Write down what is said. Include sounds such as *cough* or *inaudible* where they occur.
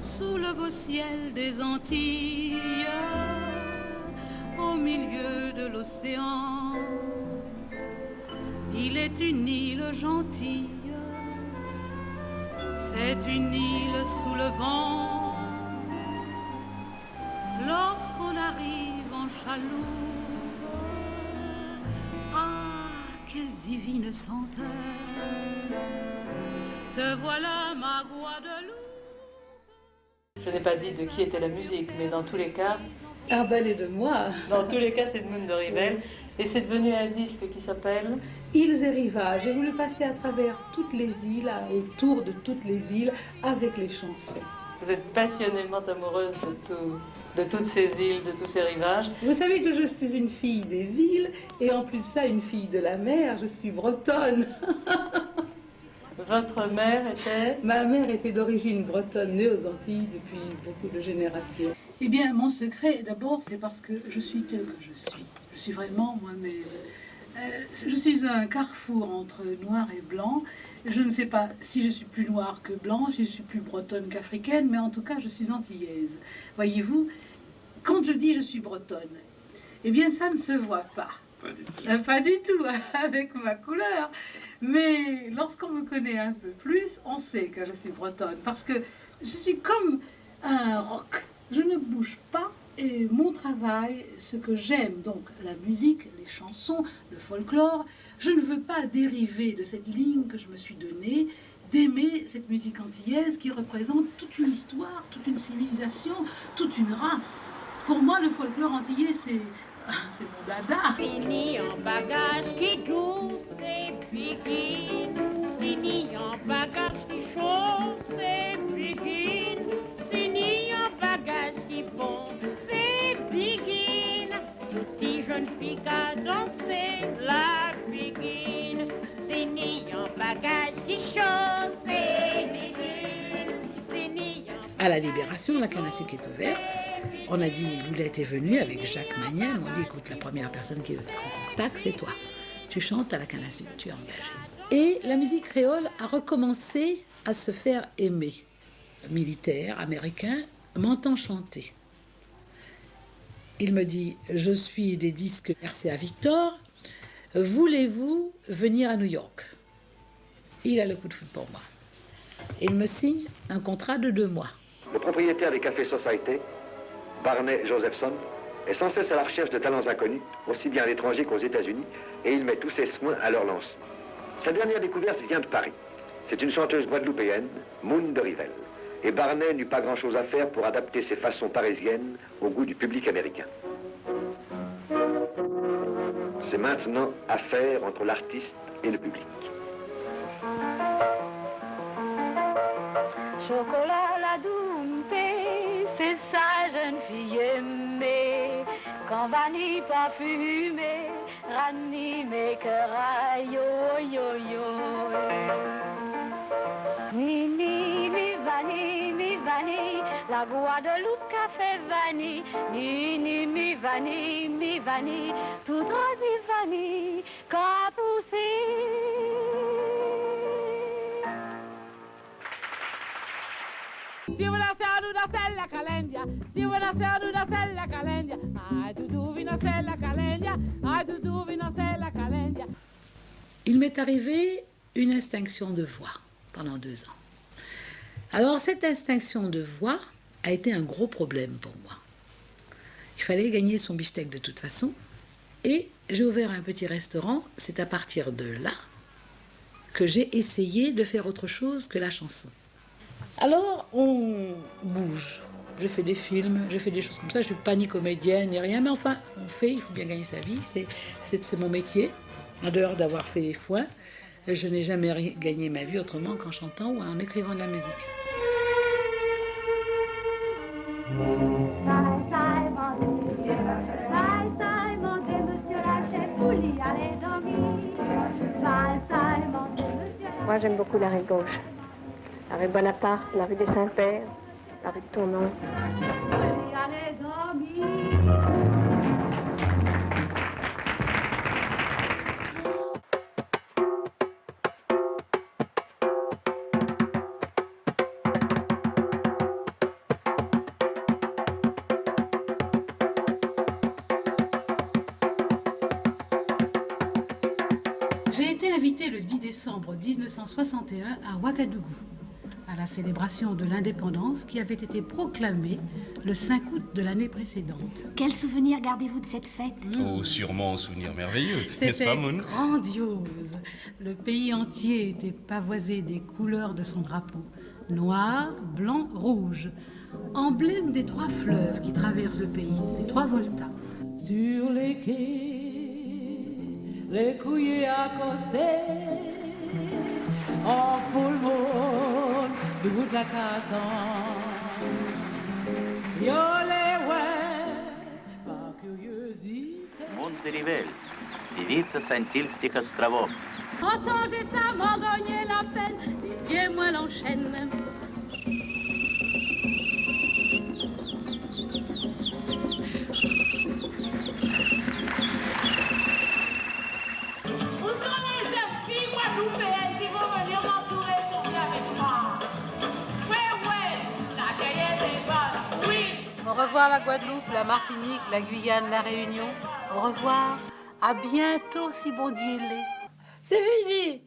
sous le beau ciel des Antilles, au milieu de l'océan. Il est une île gentille, c'est une île sous le vent. Lorsqu'on arrive en chaloupe, ah, quelle divine senteur! Te voilà ma Guadeloupe. Je n'ai pas dit de qui était la musique, mais dans tous les cas, Ah ben, elle est de moi. dans tous les cas, c'est de Moon de Rivel. Et c'est devenu un disque qui s'appelle Îles et rivages. J'ai voulu passer à travers toutes les îles, autour de toutes les îles, avec les chansons. Vous êtes passionnément amoureuse de, tout, de toutes ces îles, de tous ces rivages. Vous savez que je suis une fille des îles, et en plus ça, une fille de la mer. Je suis bretonne. *laughs* Votre mère était? Ma mère était d'origine bretonne, née aux Antilles depuis beaucoup de générations. Eh bien, mon secret, d'abord, c'est parce que je suis telle que je suis. Je suis vraiment moi-même. Euh, je suis un carrefour entre noir et blanc. Je ne sais pas si je suis plus noire que blanche, si je suis plus bretonne qu'africaine, mais en tout cas, je suis antillaise. Voyez-vous, quand je dis je suis bretonne, eh bien, ça ne se voit pas. Euh, Pas du tout, *laughs* avec ma couleur. Mais lorsqu'on me connaît un peu plus, on sait que je suis bretonne. Parce que je suis comme un roc. Je ne bouge pas. Et mon travail, ce que j'aime, donc la musique, les chansons, le folklore, je ne veux pas dériver de cette ligne que je me suis donnée, d'aimer cette musique antillaise qui représente toute une histoire, toute une civilisation, toute une race. Pour moi, le folklore antillais, c'est *laughs* c'est mon dada. Fini en bagage qui douce et begin. Fini en bagage qui chaud et begin. Fini en bagage qui bon c'est begin. Si jeune fille qu'à danser la begin. Fini en bagage qui chaud. Fini en À la Libération, la canne à sucre est ouverte. On a dit, Loulette est venue avec Jacques Magnel. On dit, écoute, la première personne qui est en contact, c'est toi. Tu chantes à la canne tu es engagé. Et la musique créole a recommencé à se faire aimer. Militaire américain m'entend chanter. Il me dit, je suis des disques RCA Victor. Voulez-vous venir à New York? Il a le coup de foudre pour moi. Il me signe un contrat de deux mois. Le propriétaire des cafés Society, Barney Josephson, est sans cesse à la recherche de talents inconnus, aussi bien à l'étranger qu'aux États-Unis, et il met tous ses soins à leur lancement. Sa dernière découverte vient de Paris. C'est une chanteuse guadeloupéenne, Moon de Rivel. Et Barney n'eut pas grand-chose à faire pour adapter ses façons parisiennes au goût du public américain. C'est maintenant affaire entre l'artiste et le public. Chocolat la dompée, c'est sa jeune fille aimée. Quand vanille parfumée, ranime cœur à yo yo yo. Ni mi vanille, mi vanille, la Guadeloupe café vanille. Ni ni mi vanille, mi vanille, tout rasi vanille, Il m'est arrivé une extinction de voix pendant deux ans. Alors cette extinction de voix a été un gros problème pour moi. Il fallait gagner son beefsteak de toute façon. Et j'ai ouvert un petit restaurant. C'est à partir de là que j'ai essayé de faire autre chose que la chanson. Alors on bouge. Je fais des films, je fais des choses comme ça. Je suis pas ni comédienne ni rien, mais enfin, on fait. Il faut bien gagner sa vie. C'est c'est c'est mon métier. En dehors d'avoir fait les foins, je n'ai jamais gagné ma vie autrement qu'en chantant ou en écrivant de la musique. Moi, j'aime beaucoup la rive gauche la rue Bonaparte, la rue des Saints-Pères, la rue de J'ai été invitée le 10 décembre 1961 à Ouagadougou à la célébration de l'indépendance qui avait été proclamée le 5 août de l'année précédente. Quel souvenir gardez-vous de cette fête? Oh, sûrement un souvenir merveilleux, n'est-ce pas, Moon? grandiose. Le pays entier était pavoisé des couleurs de son drapeau. Noir, blanc, rouge. Emblème des trois fleuves qui traversent le pays, les trois voltas. Sur les quais, les couillers accostés, en full Монтеривель, девица с Антильских островов. Entends et ça m'en gagner la peine, et viens moi l'enchaîne. revoir la Guadeloupe, la Martinique, la Guyane, la Réunion. Au revoir. À bientôt si bon C'est fini